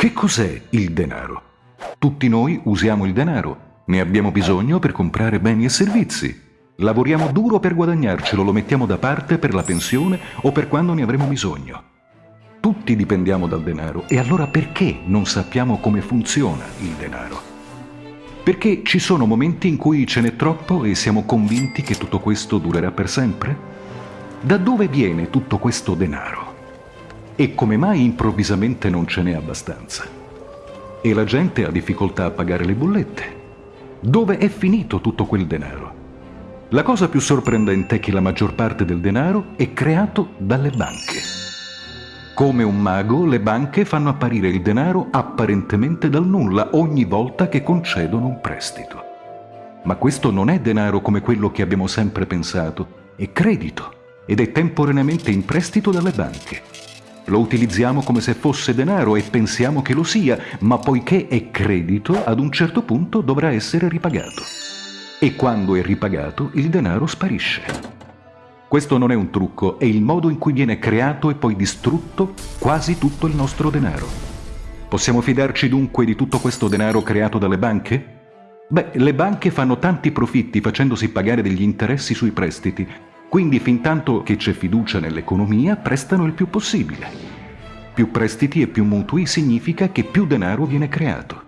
Che cos'è il denaro? Tutti noi usiamo il denaro, ne abbiamo bisogno per comprare beni e servizi. Lavoriamo duro per guadagnarcelo, lo mettiamo da parte per la pensione o per quando ne avremo bisogno. Tutti dipendiamo dal denaro e allora perché non sappiamo come funziona il denaro? Perché ci sono momenti in cui ce n'è troppo e siamo convinti che tutto questo durerà per sempre? Da dove viene tutto questo denaro? E come mai improvvisamente non ce n'è abbastanza? E la gente ha difficoltà a pagare le bollette? Dove è finito tutto quel denaro? La cosa più sorprendente è che la maggior parte del denaro è creato dalle banche. Come un mago, le banche fanno apparire il denaro apparentemente dal nulla ogni volta che concedono un prestito. Ma questo non è denaro come quello che abbiamo sempre pensato, è credito ed è temporaneamente in prestito dalle banche. Lo utilizziamo come se fosse denaro e pensiamo che lo sia, ma poiché è credito, ad un certo punto dovrà essere ripagato. E quando è ripagato, il denaro sparisce. Questo non è un trucco, è il modo in cui viene creato e poi distrutto quasi tutto il nostro denaro. Possiamo fidarci dunque di tutto questo denaro creato dalle banche? Beh, le banche fanno tanti profitti facendosi pagare degli interessi sui prestiti, quindi fin tanto che c'è fiducia nell'economia prestano il più possibile. Più prestiti e più mutui significa che più denaro viene creato.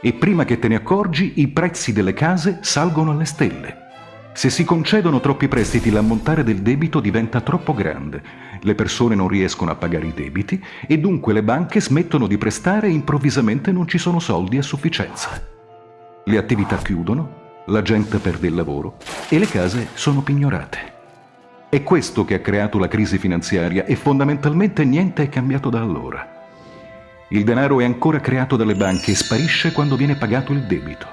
E prima che te ne accorgi i prezzi delle case salgono alle stelle. Se si concedono troppi prestiti l'ammontare del debito diventa troppo grande, le persone non riescono a pagare i debiti e dunque le banche smettono di prestare e improvvisamente non ci sono soldi a sufficienza. Le attività chiudono, la gente perde il lavoro e le case sono pignorate. È questo che ha creato la crisi finanziaria e fondamentalmente niente è cambiato da allora. Il denaro è ancora creato dalle banche e sparisce quando viene pagato il debito.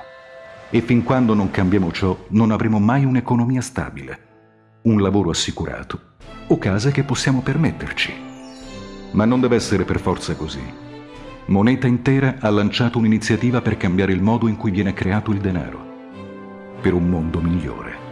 E fin quando non cambiamo ciò, non avremo mai un'economia stabile, un lavoro assicurato o case che possiamo permetterci. Ma non deve essere per forza così. Moneta Intera ha lanciato un'iniziativa per cambiare il modo in cui viene creato il denaro, per un mondo migliore.